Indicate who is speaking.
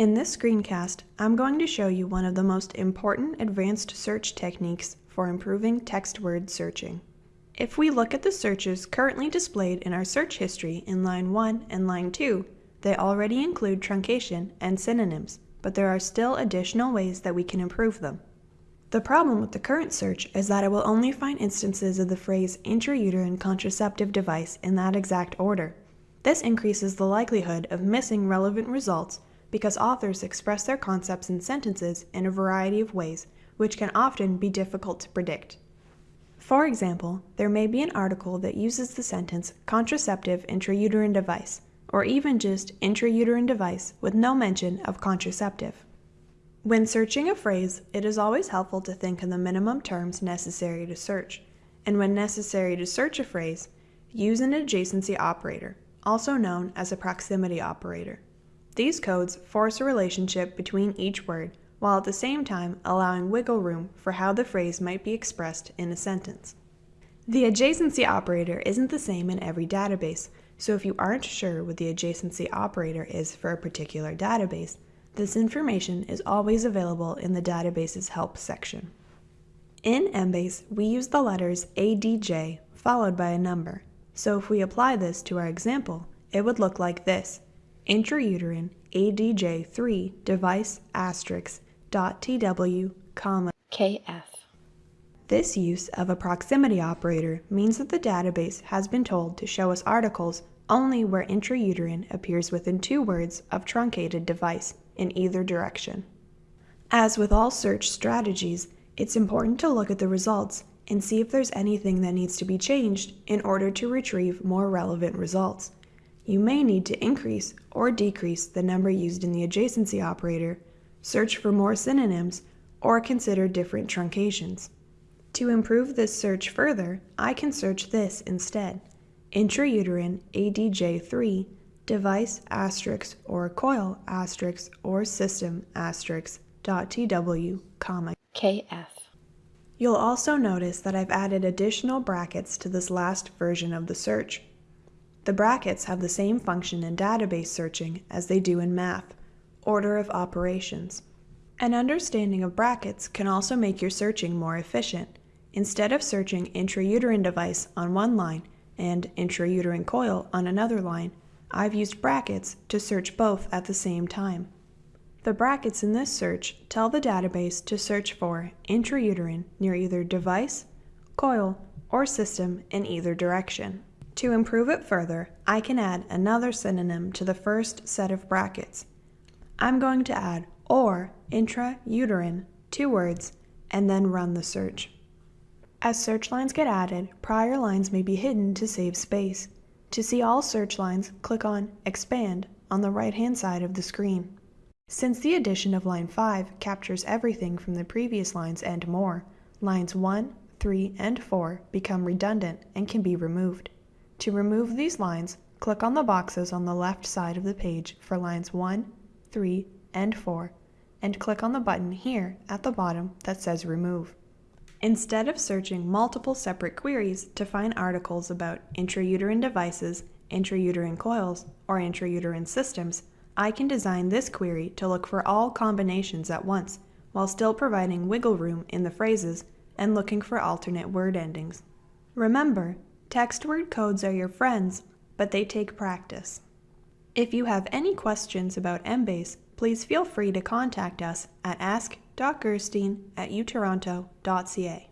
Speaker 1: In this screencast, I'm going to show you one of the most important advanced search techniques for improving text word searching. If we look at the searches currently displayed in our search history in line 1 and line 2, they already include truncation and synonyms, but there are still additional ways that we can improve them. The problem with the current search is that it will only find instances of the phrase intrauterine contraceptive device in that exact order. This increases the likelihood of missing relevant results because authors express their concepts in sentences in a variety of ways, which can often be difficult to predict. For example, there may be an article that uses the sentence contraceptive intrauterine device, or even just intrauterine device with no mention of contraceptive. When searching a phrase, it is always helpful to think in the minimum terms necessary to search, and when necessary to search a phrase, use an adjacency operator, also known as a proximity operator. These codes force a relationship between each word, while at the same time allowing wiggle room for how the phrase might be expressed in a sentence. The adjacency operator isn't the same in every database, so if you aren't sure what the adjacency operator is for a particular database, this information is always available in the database's help section. In Embase, we use the letters ADJ followed by a number, so if we apply this to our example, it would look like this intrauterine ADJ3 device asterisk dot TW comma
Speaker 2: KF.
Speaker 1: This use of a proximity operator means that the database has been told to show us articles only where intrauterine appears within two words of truncated device in either direction. As with all search strategies, it's important to look at the results and see if there's anything that needs to be changed in order to retrieve more relevant results you may need to increase or decrease the number used in the adjacency operator, search for more synonyms, or consider different truncations. To improve this search further, I can search this instead. Intrauterine ADJ3 device asterisk or coil asterisk or system asterisk dot tw comma
Speaker 2: KF.
Speaker 1: You'll also notice that I've added additional brackets to this last version of the search. The brackets have the same function in database searching as they do in math, order of operations. An understanding of brackets can also make your searching more efficient. Instead of searching intrauterine device on one line and intrauterine coil on another line, I've used brackets to search both at the same time. The brackets in this search tell the database to search for intrauterine near either device, coil, or system in either direction. To improve it further, I can add another synonym to the first set of brackets. I'm going to add or intrauterine, two words, and then run the search. As search lines get added, prior lines may be hidden to save space. To see all search lines, click on Expand on the right-hand side of the screen. Since the addition of line 5 captures everything from the previous lines and more, lines 1, 3, and 4 become redundant and can be removed. To remove these lines, click on the boxes on the left side of the page for lines 1, 3, and 4, and click on the button here at the bottom that says Remove. Instead of searching multiple separate queries to find articles about intrauterine devices, intrauterine coils, or intrauterine systems, I can design this query to look for all combinations at once, while still providing wiggle room in the phrases and looking for alternate word endings. Remember, Text word codes are your friends, but they take practice. If you have any questions about Embase, please feel free to contact us at ask.gerstein at utoronto.ca.